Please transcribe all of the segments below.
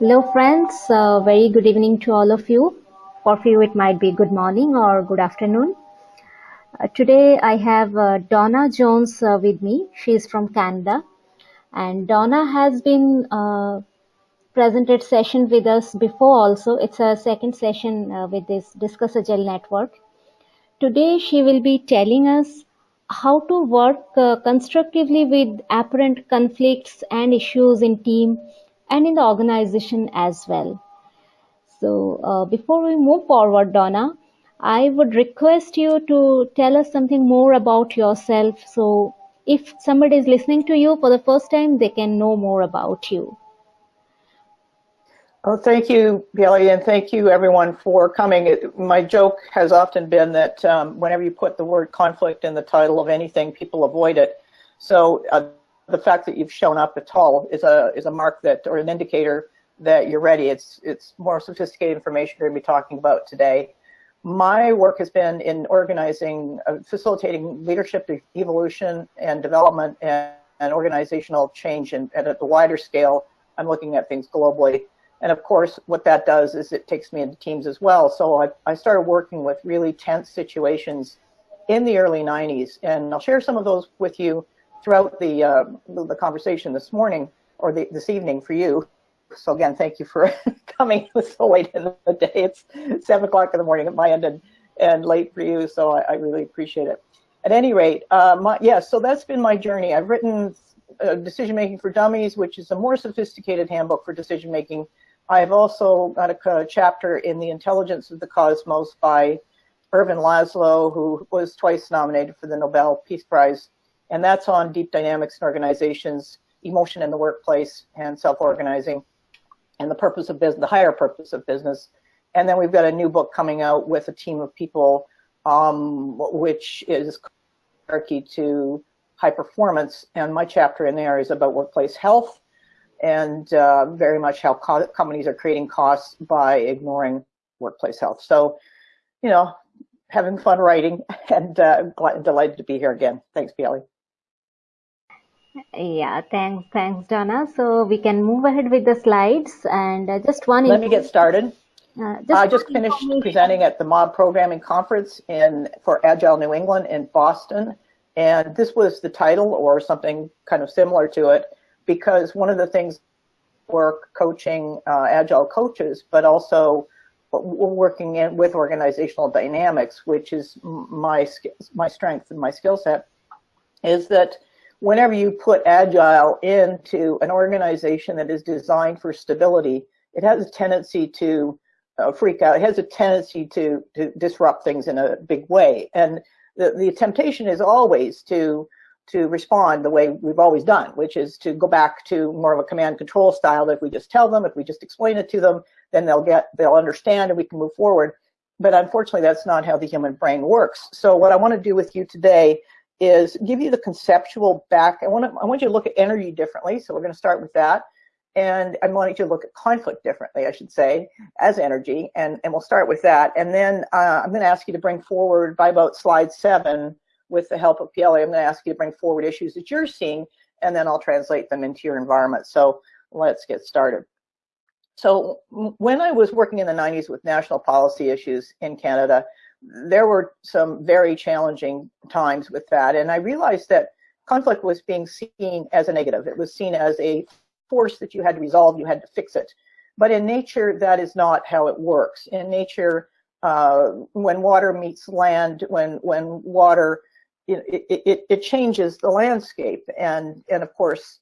Hello, friends. Uh, very good evening to all of you. For few, it might be good morning or good afternoon. Uh, today, I have uh, Dawna Jones uh, with me. She is from Canada, and Dawna has been uh, presented session with us before. Also, it's a second session uh, with this Discuss Agile network. Today, she will be telling us how to work constructively with apparent conflicts and issues in team and in the organization as well. So uh, before we move forward, Dawna, I would request you to tell us something more about yourself. So if somebody is listening to you for the first time, they can know more about you. Oh, thank you, Billy, and thank you everyone for coming. My joke has often been that um, whenever you put the word conflict in the title of anything, people avoid it. So uh, the fact that you've shown up at all is a is a mark that or an indicator that you're ready. It's it's more sophisticated information we're going to be talking about today. My work has been in organizing, uh, facilitating leadership evolution and development and, and organizational change and, and at the wider scale. I'm looking at things globally. And of course, what that does is it takes me into teams as well. So I, I started working with really tense situations in the early 90s. And I'll share some of those with you throughout the uh, the conversation this morning or the, this evening for you. So again, thank you for coming so late in the day. It's seven o'clock in the morning at my end and, and late for you. So I, I really appreciate it. At any rate, uh, my, yeah, so that's been my journey. I've written uh, Decision Making for Dummies, which is a more sophisticated handbook for decision making. I've also got a, a chapter in The Intelligence of the Cosmos by Ervin Laszlo, who was twice nominated for the Nobel Peace Prize and that's on deep dynamics in organizations, emotion in the workplace, and self-organizing, and the purpose of business, the higher purpose of business. And then we've got a new book coming out with a team of people, um, which is hierarchy to high performance. And my chapter in there is about workplace health and uh, very much how co companies are creating costs by ignoring workplace health. So, you know, having fun writing and uh, glad, delighted to be here again. Thanks, Piali. Yeah, thanks, thanks, Dawna. So we can move ahead with the slides and uh, just one. Let me get started. Uh, just I just finished presenting at the Mob Programming Conference in for Agile New England in Boston, and this was the title or something kind of similar to it, because one of the things work coaching uh, Agile coaches, but also working in with organizational dynamics, which is my my strength and my skill set, is that whenever you put agile into an organization that is designed for stability, it has a tendency to uh, freak out. It has a tendency to, to disrupt things in a big way. And the, the temptation is always to to respond the way we've always done, which is to go back to more of a command control style that if we just tell them, if we just explain it to them, then they'll get, they'll understand and we can move forward. But unfortunately, that's not how the human brain works. So what I want to do with you today is give you the conceptual back. I want, to, I want you to look at energy differently. So we're going to start with that. And I want you to look at conflict differently, I should say, as energy. And, and we'll start with that. And then uh, I'm going to ask you to bring forward by about slide seven, with the help of PLA, I'm going to ask you to bring forward issues that you're seeing, and then I'll translate them into your environment. So let's get started. So when I was working in the 90s with national policy issues in Canada, there were some very challenging times with that. And I realized that conflict was being seen as a negative. It was seen as a force that you had to resolve, you had to fix it. But in nature, that is not how it works. In nature, uh, when water meets land, when, when water, it, it, it changes the landscape. And, and of course,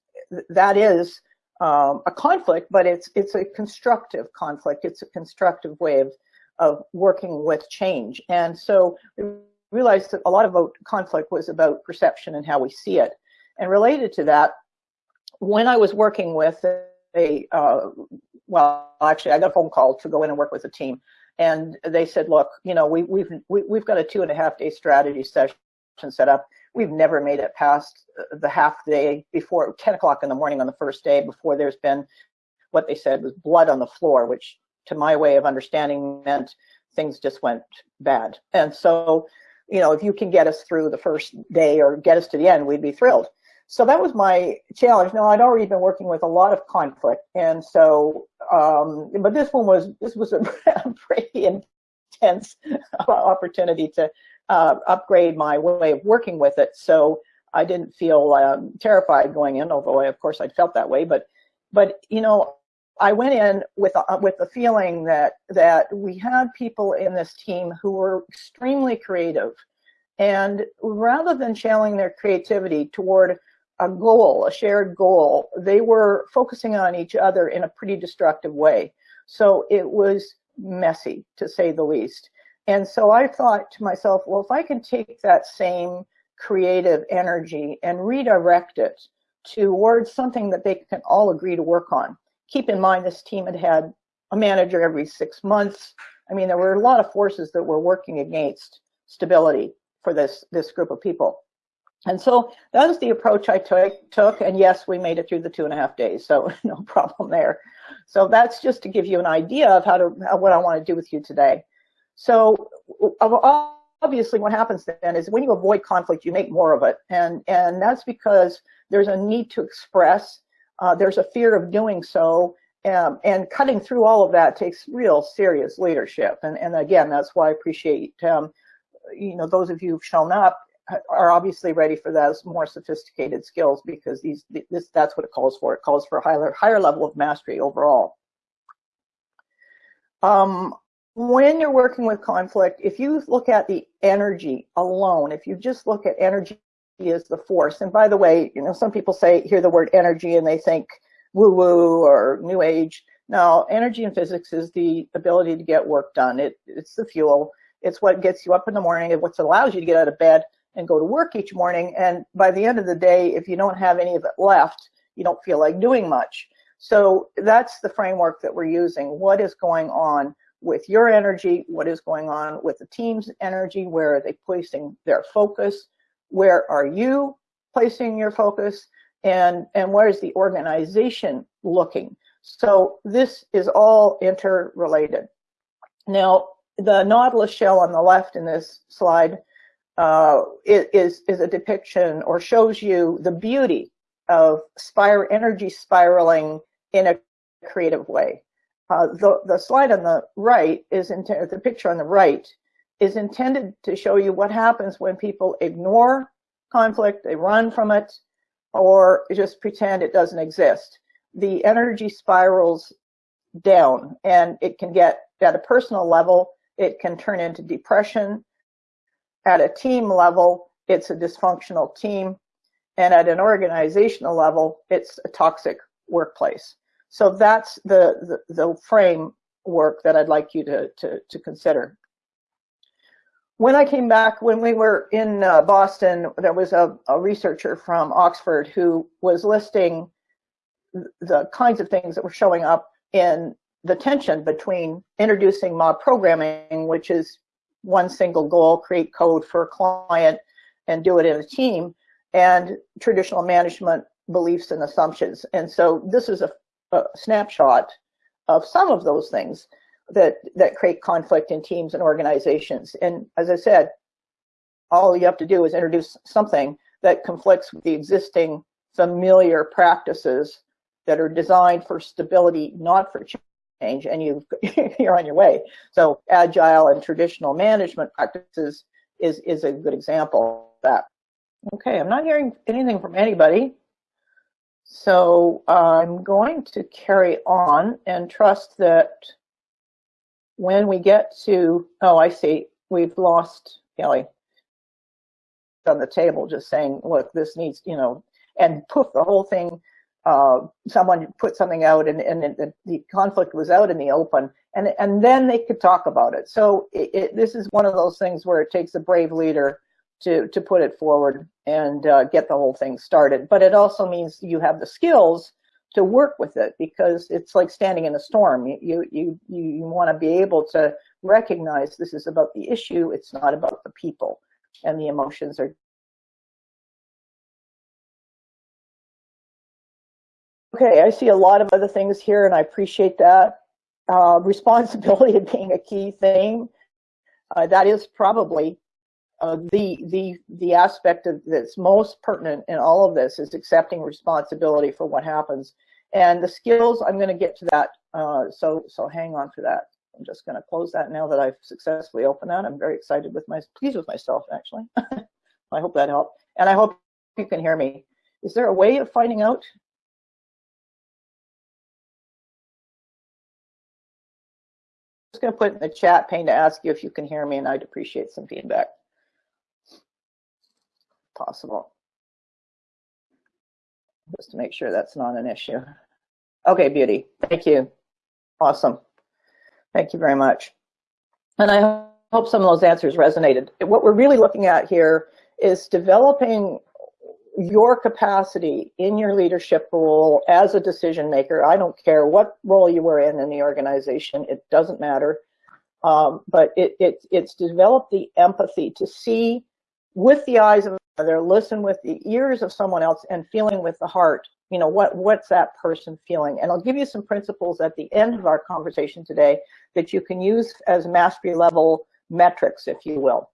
that is um, a conflict, but it's, it's a constructive conflict. It's a constructive way of, of working with change. And so we realized that a lot about conflict was about perception and how we see it. And related to that, when I was working with a, uh, well, actually, I got a phone call to go in and work with a team. And they said, look, you know, we, we've, we, have we have got a two and a half day strategy session set up. We've never made it past the half day before 10 o'clock in the morning on the first day before there's been what they said was blood on the floor, which to my way of understanding meant things just went bad. And so, you know, if you can get us through the first day or get us to the end, we'd be thrilled. So that was my challenge. Now, I'd already been working with a lot of conflict. And so um, but this one was this was a pretty intense opportunity to uh, upgrade my way of working with it. So I didn't feel um, terrified going in, although I, of course I'd felt that way. But but you know, I went in with with the feeling that that we had people in this team who were extremely creative, and rather than channeling their creativity toward a goal, a shared goal, they were focusing on each other in a pretty destructive way. So it was messy, to say the least. And so I thought to myself, well, if I can take that same creative energy and redirect it towards something that they can all agree to work on. Keep in mind this team had had a manager every six months. I mean, there were a lot of forces that were working against stability for this, this group of people. And so that was the approach I took, took. and yes, we made it through the two and a half days, so no problem there. So that's just to give you an idea of how to what I want to do with you today. So obviously what happens then is when you avoid conflict, you make more of it. And, and that's because there's a need to express, uh, there's a fear of doing so, um, and cutting through all of that takes real serious leadership. And, and again, that's why I appreciate, um, you know, those of you who've shown up are obviously ready for those more sophisticated skills because these, this, that's what it calls for. It calls for a higher, higher level of mastery overall. Um, when you're working with conflict, if you look at the energy alone, if you just look at energy as the force, and by the way, you know, some people say, hear the word energy and they think woo woo or new age. No, energy in physics is the ability to get work done. It, it's the fuel. It's what gets you up in the morning and what allows you to get out of bed and go to work each morning. And by the end of the day, if you don't have any of it left, you don't feel like doing much. So that's the framework that we're using. What is going on? with your energy, what is going on with the team's energy, where are they placing their focus, where are you placing your focus, and, and where is the organization looking. So this is all interrelated. Now, the Nautilus shell on the left in this slide uh, is, is a depiction or shows you the beauty of spire energy spiraling in a creative way. Uh, the, the slide on the right is intended, the picture on the right is intended to show you what happens when people ignore conflict, they run from it, or just pretend it doesn't exist. The energy spirals down and it can get at a personal level, it can turn into depression. At a team level, it's a dysfunctional team. And at an organizational level, it's a toxic workplace. So that's the, the, the framework that I'd like you to, to, to consider. When I came back, when we were in uh, Boston, there was a, a researcher from Oxford who was listing the kinds of things that were showing up in the tension between introducing mob programming, which is one single goal, create code for a client and do it in a team, and traditional management beliefs and assumptions. And so this is a a snapshot of some of those things that that create conflict in teams and organizations. And as I said, all you have to do is introduce something that conflicts with the existing familiar practices that are designed for stability, not for change, and you you're on your way. So agile and traditional management practices is is a good example of that. Okay, I'm not hearing anything from anybody. So I'm going to carry on and trust that when we get to, oh, I see, we've lost Kelly on the table just saying, look, this needs, you know, and poof, the whole thing, uh, someone put something out and, and the, the, conflict was out in the open and, and then they could talk about it. So it, it, this is one of those things where it takes a brave leader to, to put it forward and uh, get the whole thing started. But it also means you have the skills to work with it because it's like standing in a storm. You, you, you, you want to be able to recognize this is about the issue. It's not about the people and the emotions are. Okay, I see a lot of other things here and I appreciate that. Uh, responsibility being a key thing. Uh, that is probably uh, the the the aspect of that's most pertinent in all of this is accepting responsibility for what happens and the skills i'm going to get to that Uh, so, so hang on for that. I'm just going to close that now that I've successfully opened that. I'm very excited with my, pleased with myself actually. I hope that helped. And I hope you can hear me. Is there a way of finding out? I'm just going to put in the chat pane to ask you if you can hear me and I'd appreciate some feedback. Possible. Just to make sure that's not an issue. Okay, beauty. Thank you. Awesome. Thank you very much. And I hope some of those answers resonated. What we're really looking at here is developing your capacity in your leadership role as a decision maker. I don't care what role you were in in the organization, it doesn't matter. Um, but it, it, it's developed the empathy to see with the eyes of another, listen with the ears of someone else, and feeling with the heart you know, what, what's that person feeling? And I'll give you some principles at the end of our conversation today that you can use as mastery level metrics, if you will.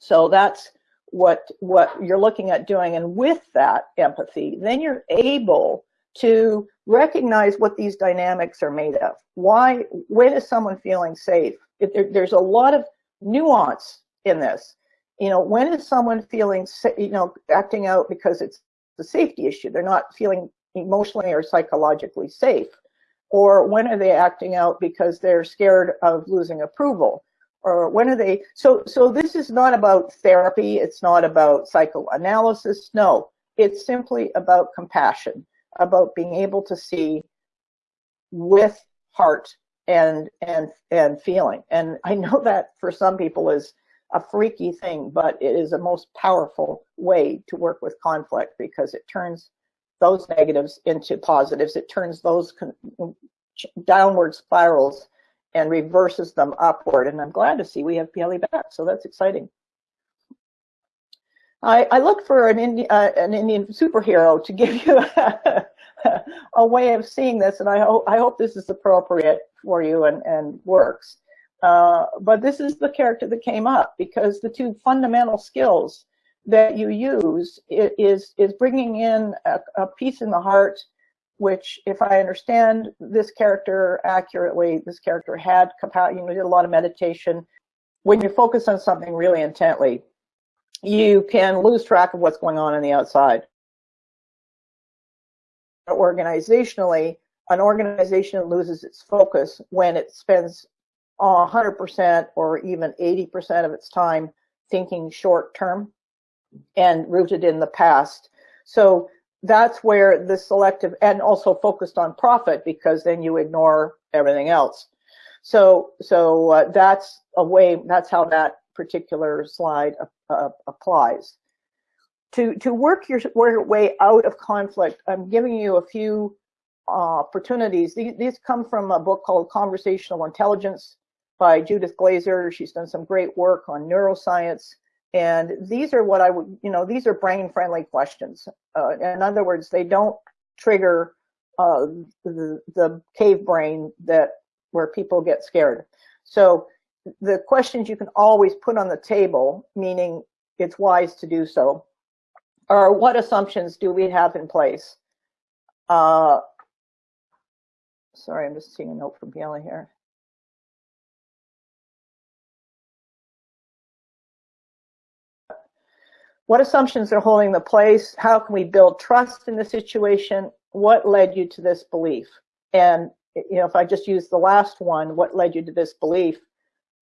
So that's what, what you're looking at doing. And with that empathy, then you're able to recognize what these dynamics are made of. Why, when is someone feeling safe? There, there's a lot of nuance in this. You know, when is someone feeling, you know, acting out because it's the safety issue. They're not feeling emotionally or psychologically safe. Or when are they acting out because they're scared of losing approval? Or when are they, so, so this is not about therapy. It's not about psychoanalysis. No, it's simply about compassion, about being able to see with heart and, and, and feeling. And I know that for some people is a freaky thing, but it is a most powerful way to work with conflict because it turns those negatives into positives. It turns those downward spirals and reverses them upward. And I'm glad to see we have Piali back, so that's exciting. I, I look for an, Indi uh, an Indian superhero to give you a, a, way of seeing this, and I, ho I hope this is appropriate for you and, and works. Uh, but this is the character that came up because the two fundamental skills that you use is is bringing in a, a piece in the heart which if I understand this character accurately, this character had you know, did a lot of meditation. When you focus on something really intently, you can lose track of what's going on in the outside. Organizationally, an organization loses its focus when it spends 100% or even 80% of its time thinking short term and rooted in the past. So that's where the selective and also focused on profit because then you ignore everything else. So so uh, that's a way that's how that particular slide uh, uh, applies. To to work your, way out of conflict, I'm giving you a few uh, opportunities. These, these come from a book called Conversational Intelligence by Judith Glaser. She's done some great work on neuroscience. And these are what I would, you know, these are brain friendly questions. Uh, in other words, they don't trigger uh, the, the cave brain that where people get scared. So the questions you can always put on the table, meaning it's wise to do so, are what assumptions do we have in place? Uh, sorry, I'm just seeing a note from Piali here. What assumptions are holding the place? How can we build trust in the situation? What led you to this belief? And you know, if I just use the last one, what led you to this belief?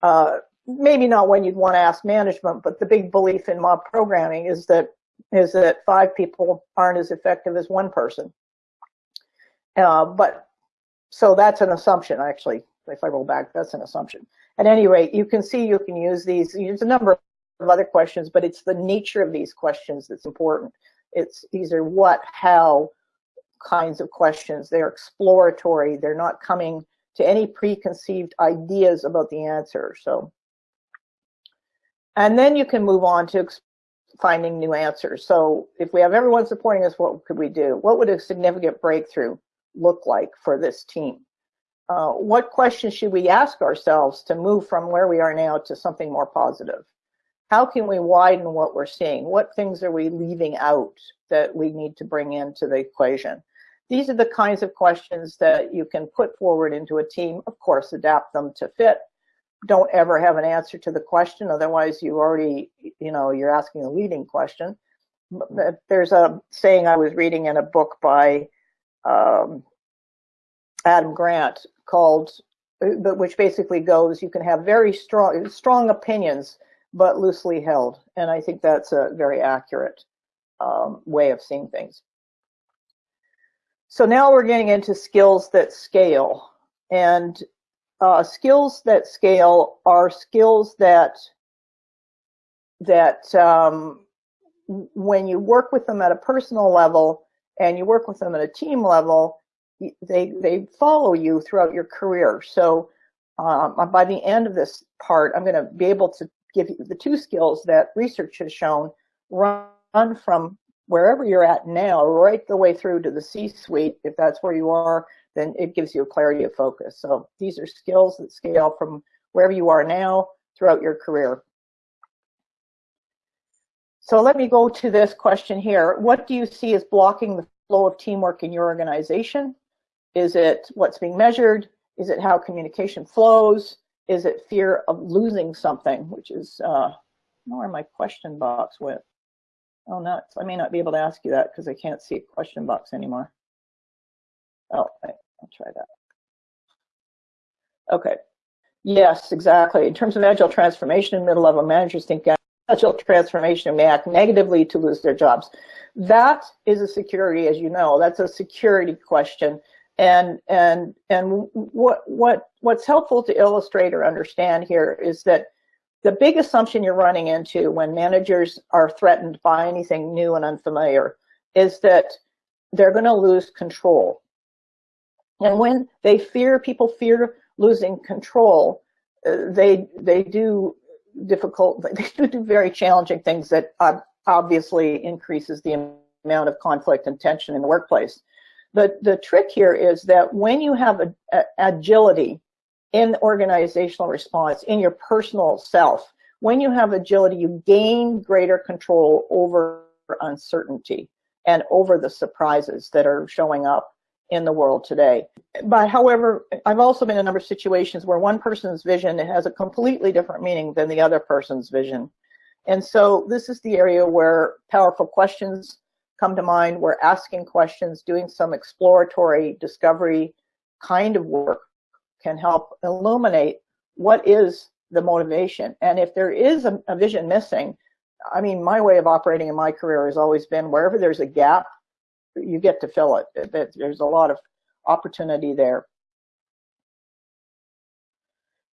Uh, maybe not when you'd want to ask management, but the big belief in mob programming is that is that five people aren't as effective as one person. Uh, but so that's an assumption, actually. If I roll back, that's an assumption. At any rate, you can see you can use these. There's a number of other questions, but it's the nature of these questions that's important. It's these are what, how kinds of questions. They're exploratory. They're not coming to any preconceived ideas about the answer. So, and then you can move on to finding new answers. So if we have everyone supporting us, what could we do? What would a significant breakthrough look like for this team? Uh, what questions should we ask ourselves to move from where we are now to something more positive? How can we widen what we're seeing? What things are we leaving out that we need to bring into the equation? these are the kinds of questions that you can put forward into a team. Of course, adapt them to fit. Don't ever have an answer to the question, otherwise you already, you know, you're asking a leading question. There's a saying I was reading in a book by um, Adam Grant called, uh, which basically goes, you can have very strong, strong opinions, but loosely held. And I think that's a very accurate um, way of seeing things. So now we're getting into skills that scale. And uh, skills that scale are skills that that um, when you work with them at a personal level and you work with them at a team level, they they follow you throughout your career. So um, by the end of this part, I'm going to be able to give you the two skills that research has shown run from wherever you're at now, right the way through to the C-suite, if that's where you are, then it gives you a clarity of focus. So these are skills that scale from wherever you are now throughout your career. So let me go to this question here. What do you see as blocking the flow of teamwork in your organization? Is it what's being measured? Is it how communication flows? Is it fear of losing something, which is, uh, where my question box went? Oh, nuts. I may not be able to ask you that because I can't see a question box anymore. Oh, I'll try that. Okay. Yes, exactly. In terms of agile transformation, middle-level managers think agile transformation may act negatively to lose their jobs. That is a security, as you know, that's a security question. And and and what what what's helpful to illustrate or understand here is that the big assumption you're running into when managers are threatened by anything new and unfamiliar is that they're going to lose control. And when they fear, people fear losing control, uh, they they do difficult, they do very challenging things that obviously increases the amount of conflict and tension in the workplace. The, the trick here is that when you have a, a agility in organizational response, in your personal self, when you have agility, you gain greater control over uncertainty and over the surprises that are showing up in the world today. But however, I've also been in a number of situations where one person's vision has a completely different meaning than the other person's vision. And so this is the area where powerful questions come to mind. We're asking questions, doing some exploratory discovery kind of work can help illuminate what is the motivation. And if there is a, a vision missing, I mean, my way of operating in my career has always been wherever there's a gap, you get to fill it. There's a lot of opportunity there.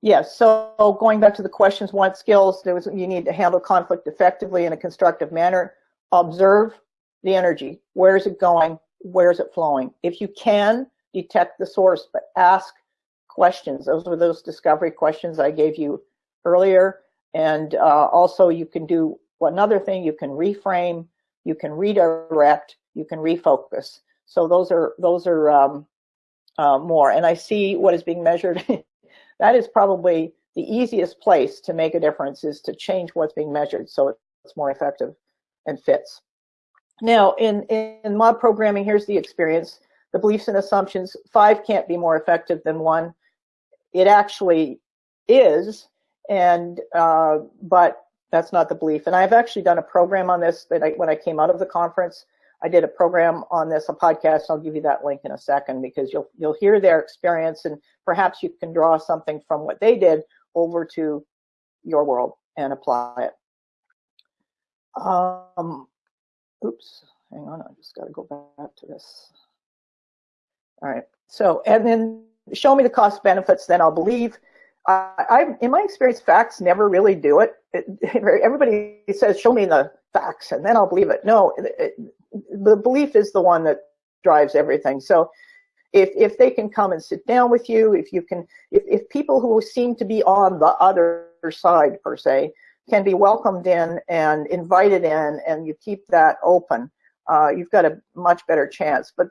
Yes, so going back to the questions, what skills there was, you need to handle conflict effectively in a constructive manner. Observe the energy. Where is it going? Where is it flowing? If you can, detect the source, but ask questions. Those were those discovery questions I gave you earlier. And uh, also you can do another thing, you can reframe, you can redirect, you can refocus. So those are those are um, uh, more. And I see what is being measured. that is probably the easiest place to make a difference is to change what's being measured so it's more effective and fits. Now, in, in mob programming, here's the experience. The beliefs and assumptions, five can't be more effective than one. It actually is, and uh, but that's not the belief. And I've actually done a program on this that I, when I came out of the conference. I did a program on this, a podcast. I'll give you that link in a second because you'll you'll hear their experience and perhaps you can draw something from what they did over to your world and apply it. Um, oops, hang on, I just got to go back to this. All right, so and then show me the cost benefits, then I'll believe. Uh, I, in my experience, facts never really do it. it. Everybody says, show me the facts, and then I'll believe it. No, it, it, the belief is the one that drives everything. So if, if they can come and sit down with you, if you can, if, if people who seem to be on the other side, per se, can be welcomed in and invited in, and you keep that open, uh, you've got a much better chance. But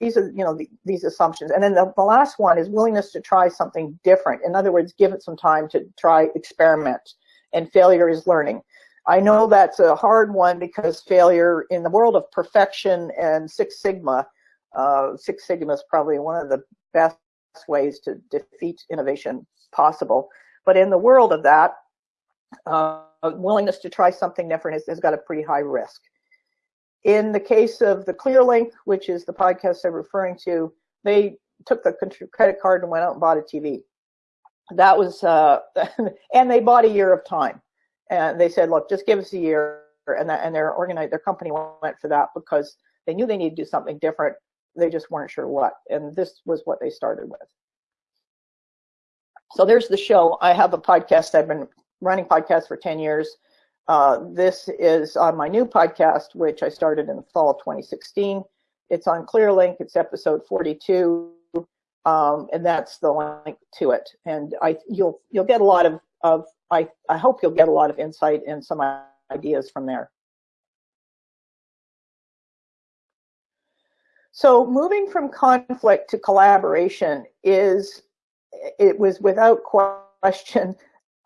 these are, you know, the, these assumptions. And then the, the last one is willingness to try something different. In other words, give it some time to try experiment. And failure is learning. I know that's a hard one because failure in the world of perfection and Six Sigma, uh, Six Sigma is probably one of the best ways to defeat innovation possible. But in the world of that, uh, willingness to try something different has, has got a pretty high risk. In the case of the ClearLink, which is the podcast I'm referring to, they took the credit card and went out and bought a TV. That was, uh, and they bought a year of time. And they said, look, just give us a year. And, that, and their organized, their company went for that because they knew they needed to do something different. They just weren't sure what. And this was what they started with. So there's the show. I have a podcast. I've been running podcasts for 10 years. Uh, this is on my new podcast, which I started in the fall of 2016. It's on ClearLink. It's episode 42, um, and that's the link to it. And I, you'll you'll get a lot of of I I hope you'll get a lot of insight and some ideas from there. So moving from conflict to collaboration is it was without question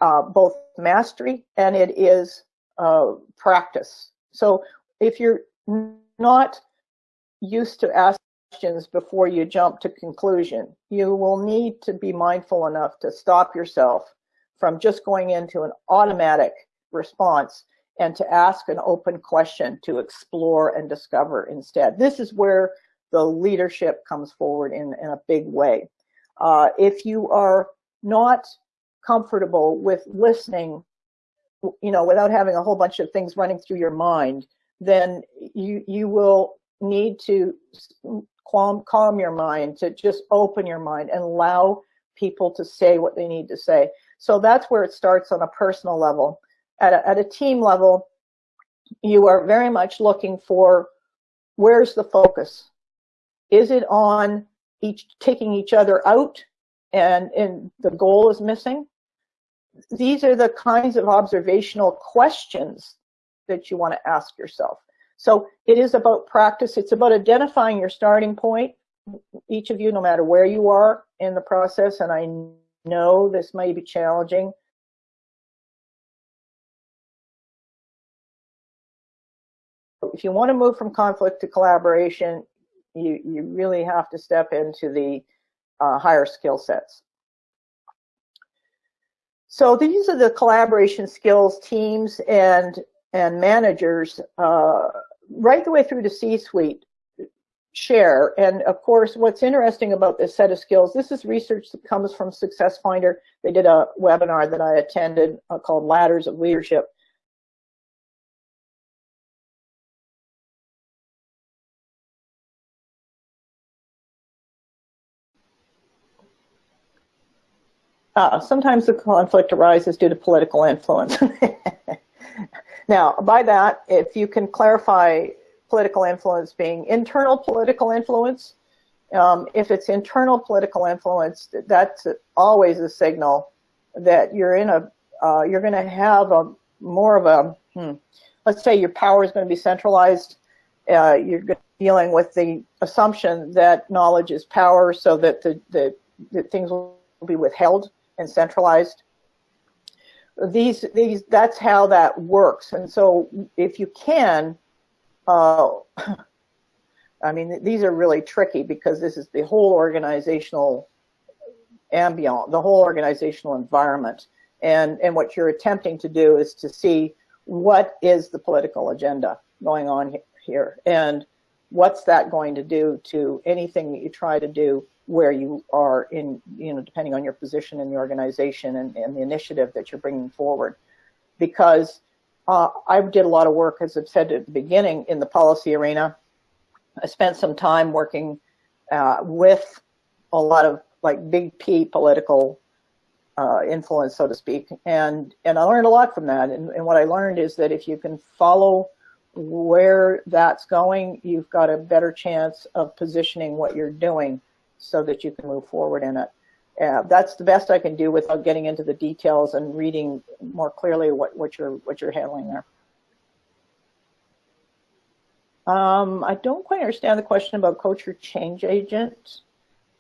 uh, both mastery and it is uh, practice. So if you're not used to ask questions before you jump to conclusion, you will need to be mindful enough to stop yourself from just going into an automatic response and to ask an open question to explore and discover instead. This is where the leadership comes forward in, in a big way. Uh, if you are not comfortable with listening you know, without having a whole bunch of things running through your mind, then you you will need to calm calm your mind, to just open your mind and allow people to say what they need to say. So that's where it starts on a personal level. At a, at a team level, you are very much looking for where's the focus? Is it on each taking each other out and, and the goal is missing? These are the kinds of observational questions that you want to ask yourself. So it is about practice. It's about identifying your starting point. Each of you, no matter where you are in the process, and I know this may be challenging. If you want to move from conflict to collaboration, you, you really have to step into the uh, higher skill sets. So these are the collaboration skills teams and and managers uh, right the way through to C-suite share. And of course, what's interesting about this set of skills, this is research that comes from Success Finder. They did a webinar that I attended uh, called Ladders of Leadership. Uh, sometimes the conflict arises due to political influence. now, by that, if you can clarify political influence being internal political influence, um, if it's internal political influence, that's always a signal that you're in a, uh, you're going to have a more of a, hmm, let's say your power is going to be centralized. Uh, you're dealing with the assumption that knowledge is power, so that the, the, the things will be withheld and centralized. These, these, that's how that works. And so if you can, uh, I mean, these are really tricky because this is the whole organizational ambient, the whole organizational environment. And, and what you're attempting to do is to see what is the political agenda going on here and what's that going to do to anything that you try to do where you are in, you know, depending on your position in the organization and, and the initiative that you're bringing forward. Because uh, I did a lot of work, as I've said at the beginning, in the policy arena. I spent some time working uh, with a lot of like big P political uh, influence, so to speak, and and I learned a lot from that. And, and what I learned is that if you can follow where that's going, you've got a better chance of positioning what you're doing so that you can move forward in it. Uh, that's the best I can do without getting into the details and reading more clearly what, what you're what you're handling there. Um, I don't quite understand the question about culture change agent.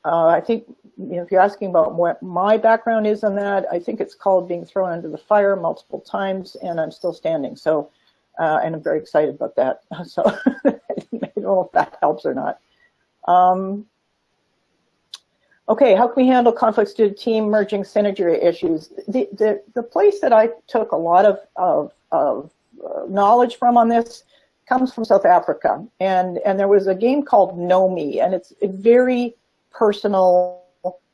Uh, I think you know, if you're asking about what my background is on that, I think it's called being thrown under the fire multiple times, and I'm still standing. So, uh, and I'm very excited about that. So I don't know if that helps or not. Um, okay, how can we handle conflicts due to team merging synergy issues? The, the, the place that I took a lot of, of, of uh, knowledge from on this comes from South Africa. And, and there was a game called Know Me, and it's a very personal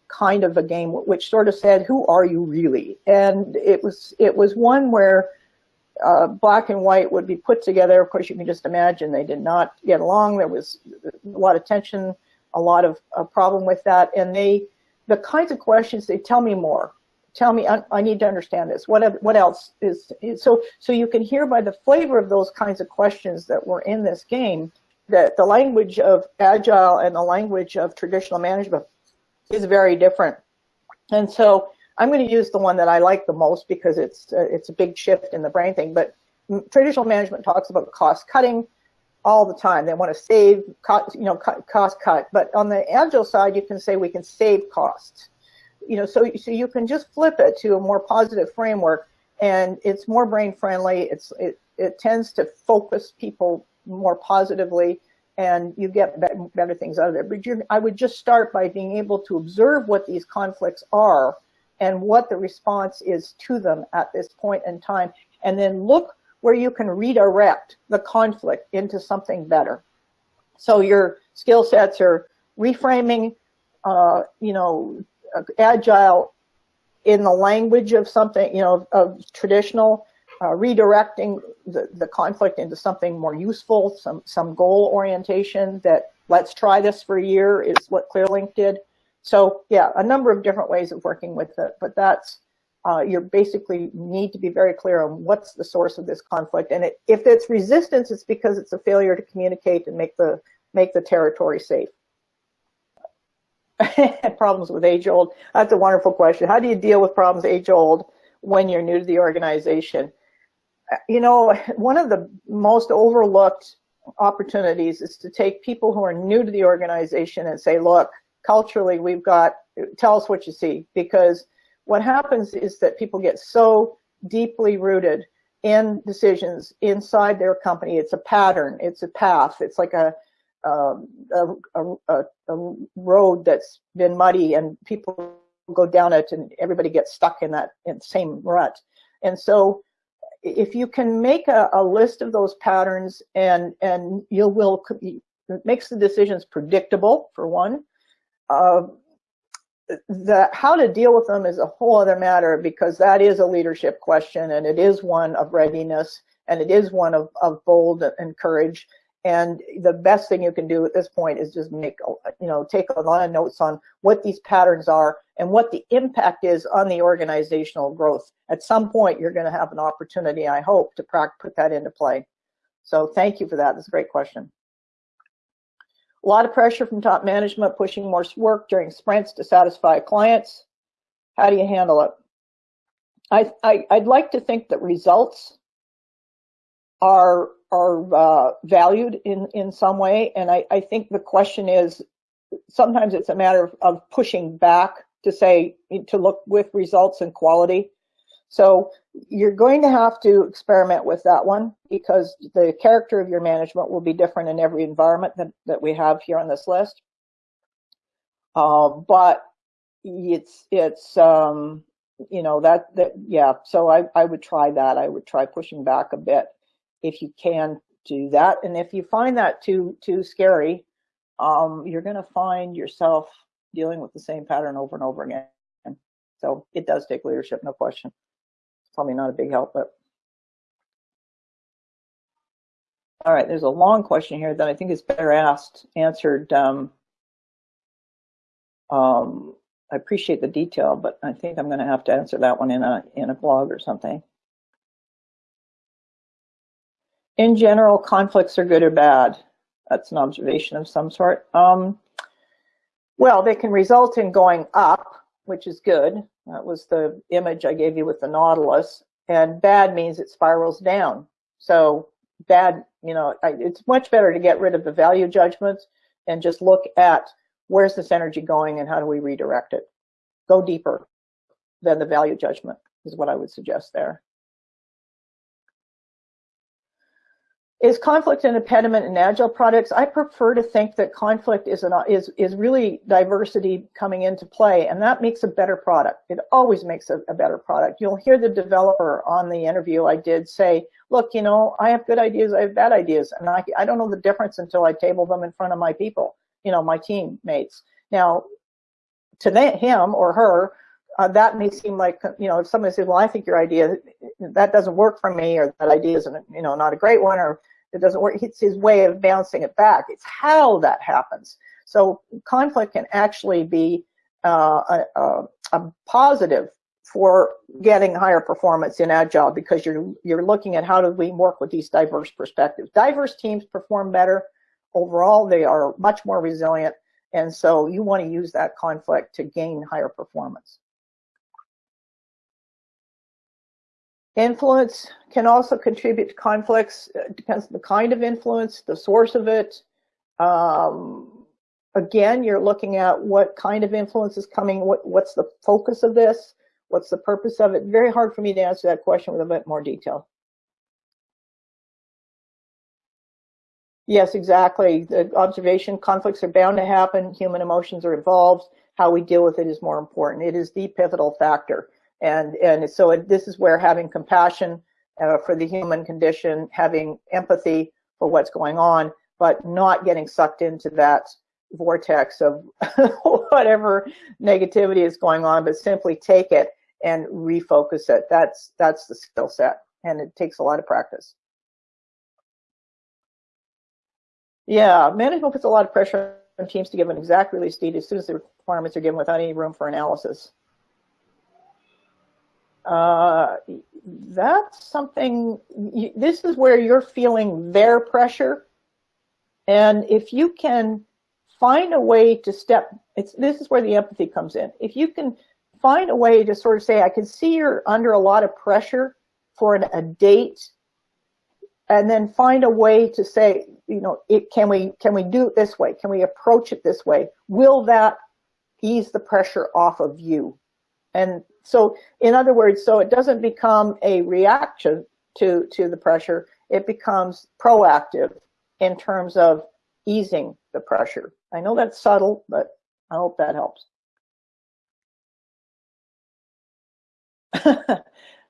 kind of a game which sort of said, who are you really? And it was, it was one where uh, black and white would be put together. Of course, you can just imagine they did not get along. There was a lot of tension, a lot of a problem with that. And they, the kinds of questions, they tell me more. Tell me, I, I need to understand this. What, what else is, is, so, so you can hear by the flavor of those kinds of questions that were in this game that the language of agile and the language of traditional management is very different. And so I'm going to use the one that I like the most because it's uh, it's a big shift in the brain thing. But traditional management talks about cost cutting all the time. They want to save, cost, you know, cost cut. But on the agile side, you can say we can save costs. You know, so so you can just flip it to a more positive framework, and it's more brain friendly. It's it it tends to focus people more positively and you get better things out of it. But I would just start by being able to observe what these conflicts are and what the response is to them at this point in time, and then look where you can redirect the conflict into something better. So your skill sets are reframing, uh, you know, agile in the language of something, you know, of traditional, uh, redirecting the, the conflict into something more useful, some, some goal orientation that let's try this for a year is what ClearLink did. So yeah, a number of different ways of working with it, but that's, uh, you basically need to be very clear on what's the source of this conflict. And it, if it's resistance, it's because it's a failure to communicate and make the, make the territory safe. problems with age old. That's a wonderful question. How do you deal with problems age old when you're new to the organization? Uh, you know, one of the most overlooked opportunities is to take people who are new to the organization and say, look, culturally we've got, tell us what you see. Because what happens is that people get so deeply rooted in decisions inside their company. It's a pattern, it's a path, it's like a, um, a, a, a, road that's been muddy and people go down it and everybody gets stuck in that in same rut. And so if you can make a, a list of those patterns and, and you will, it makes the decisions predictable for one, uh, the how to deal with them is a whole other matter because that is a leadership question and it is one of readiness and it is one of, of bold and courage. And the best thing you can do at this point is just make you know take a lot of notes on what these patterns are and what the impact is on the organizational growth. At some point you're going to have an opportunity i hope to put that into play. So thank you for that. That's a great question a lot of pressure from top management pushing more work during sprints to satisfy clients. How do you handle it? I, I, would like to think that results are are uh, valued in, in some way. And I, I think the question is, sometimes it's a matter of, of pushing back to say, to look with results and quality. So you're going to have to experiment with that one because the character of your management will be different in every environment that, that we have here on this list. Uh, but it's, it's, um, you know, that, that, yeah, so I, I would try that. I would try pushing back a bit if you can do that. And if you find that too, too scary, um, you're going to find yourself dealing with the same pattern over and over again. So it does take leadership, no question probably not a big help, but. All right, there's a long question here that I think is better asked, answered. Um, um, I appreciate the detail, but I think I'm going to have to answer that one in a in a blog or something. In general, conflicts are good or bad. That's an observation of some sort. Um, well, they can result in going up, which is good. That was the image I gave you with the Nautilus. And bad means it spirals down. So bad, you know, it's much better to get rid of the value judgments and just look at where's this energy going and how do we redirect it. Go deeper than the value judgment is what I would suggest there. Is conflict an impediment in agile products? I prefer to think that conflict is, an, is, is really diversity coming into play, and that makes a better product. It always makes a, a, better product. You'll hear the developer on the interview I did say, look, you know, I have good ideas, I have bad ideas, and I, I don't know the difference until I table them in front of my people, you know, my teammates. Now, to him or her, uh, that may seem like, you know, if somebody says, well, I think your idea, that doesn't work for me, or that idea isn't, you know, not a great one, or it doesn't work. It's his way of bouncing it back. It's how that happens. So conflict can actually be uh, a, a, a, positive for getting higher performance in agile because you're you're looking at how do we work with these diverse perspectives. Diverse teams perform better overall. They are much more resilient, and so you want to use that conflict to gain higher performance. Influence can also contribute to conflicts. It depends on the kind of influence, the source of it. Um, again, you're looking at what kind of influence is coming, what, what's the focus of this, what's the purpose of it. Very hard for me to answer that question with a bit more detail. Yes, exactly. The observation conflicts are bound to happen. Human emotions are involved. How we deal with it is more important. It is the pivotal factor. And, and so it, this is where having compassion uh, for the human condition, having empathy for what's going on, but not getting sucked into that vortex of whatever negativity is going on, but simply take it and refocus it. That's, that's the skill set, and it takes a lot of practice. Yeah, management puts a lot of pressure on teams to give an exact release date as soon as the requirements are given without any room for analysis uh, that's something, this is where you're feeling their pressure. And if you can find a way to step, it's, this is where the empathy comes in. If you can find a way to sort of say, I can see you're under a lot of pressure for an, a date, and then find a way to say, you know, it, can we can we do it this way? Can we approach it this way? Will that ease the pressure off of you? And so in other words, so it doesn't become a reaction to, to the pressure, it becomes proactive in terms of easing the pressure. I know that's subtle, but I hope that helps.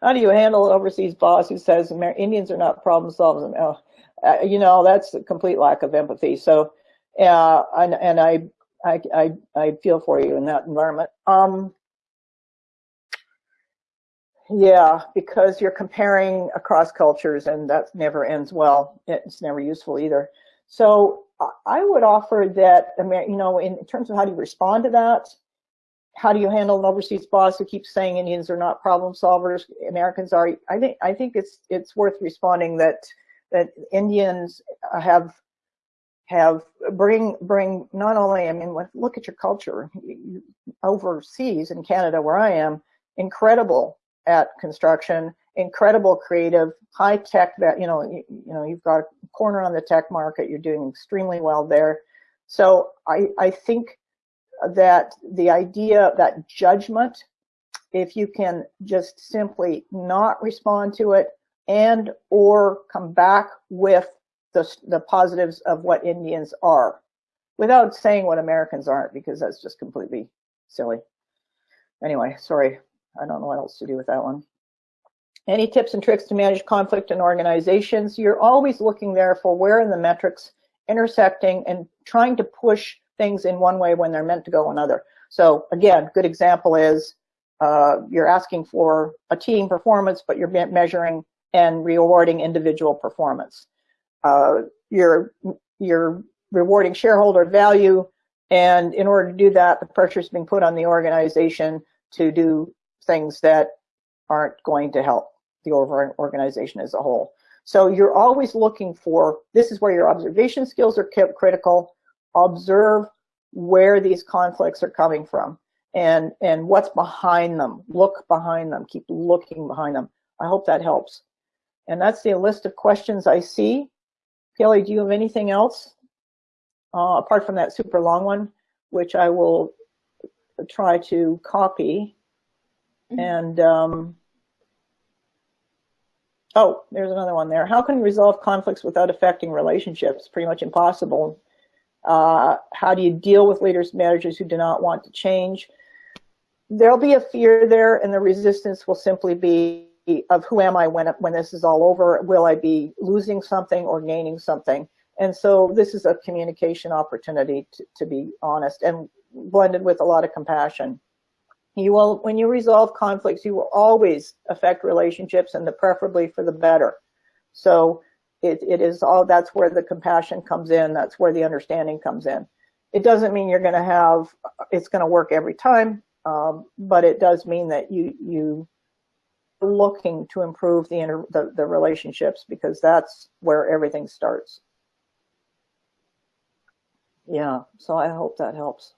How do you handle an overseas boss who says Indians are not problem solvers? Oh, uh, you know, that's a complete lack of empathy. So, uh, and, and I, I, I, I feel for you in that environment. Um, yeah, because you're comparing across cultures and that never ends well. It's never useful either. So I would offer that, you know, in terms of how do you respond to that, how do you handle an overseas boss who keeps saying Indians are not problem solvers, Americans are? I think I think it's it's worth responding that that Indians have have bring bring not only I mean look at your culture overseas in Canada where I am incredible at construction, incredible creative, high tech that, you know, you, you, know, you've got a corner on the tech market, you're doing extremely well there. So I, I think that the idea that judgment, if you can just simply not respond to it and or come back with the, the positives of what Indians are without saying what Americans aren't because that's just completely silly. Anyway, sorry, I don't know what else to do with that one. Any tips and tricks to manage conflict in organizations? You're always looking there for where in the metrics intersecting and trying to push things in one way when they're meant to go another. So again, good example is uh, you're asking for a team performance, but you're measuring and rewarding individual performance. Uh, you're, you're rewarding shareholder value, and in order to do that, the pressure is being put on the organization to do things that aren't going to help the overall organization as a whole. So you're always looking for, this is where your observation skills are kept critical. Observe where these conflicts are coming from and, and what's behind them. Look behind them, keep looking behind them. I hope that helps. And that's the list of questions I see. Kelly, do you have anything else? Uh, apart from that super long one, which I will try to copy. And um, oh, there's another one there. How can you resolve conflicts without affecting relationships? Pretty much impossible. Uh, how do you deal with leaders, managers who do not want to change? There'll be a fear there and the resistance will simply be of who am I when, when this is all over? Will I be losing something or gaining something? And so this is a communication opportunity to, to be honest and blended with a lot of compassion. You will, when you resolve conflicts, you will always affect relationships and the preferably for the better. So it, it is all, that's where the compassion comes in. That's where the understanding comes in. It doesn't mean you're going to have, it's going to work every time. Um, but it does mean that you, you looking to improve the, inter, the, the relationships because that's where everything starts. Yeah, so I hope that helps.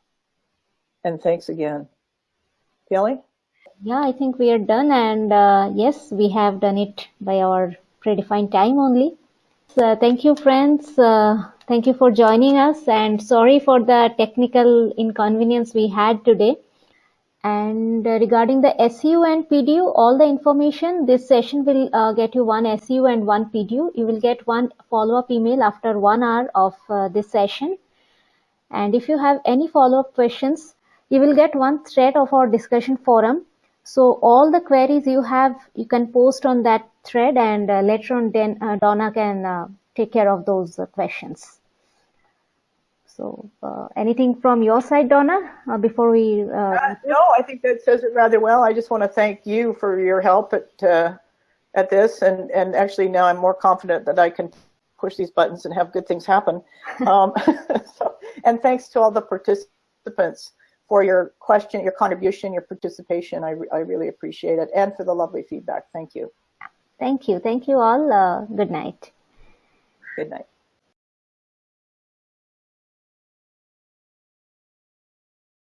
And thanks again. Kelly? Yeah, I think we are done. And uh, yes, we have done it by our predefined time only. So, thank you, friends. Uh, thank you for joining us. And sorry for the technical inconvenience we had today. And uh, regarding the SU and PDU, all the information, this session will uh, get you one SU and one PDU. You will get one follow-up email after one hour of uh, this session. And if you have any follow-up questions, you will get one thread of our discussion forum. So all the queries you have, you can post on that thread and uh, later on then uh, Dawna can uh, take care of those uh, questions. So uh, anything from your side, Dawna, uh, before we? no, I think that says it rather well. I just want to thank you for your help at at this, and and actually now I'm more confident that I can push these buttons and have good things happen. Um, so, and thanks to all the participants for your question, your contribution, your participation. I, I really appreciate it. And for the lovely feedback. Thank you. Thank you. Thank you all. Uh, good night. Good night.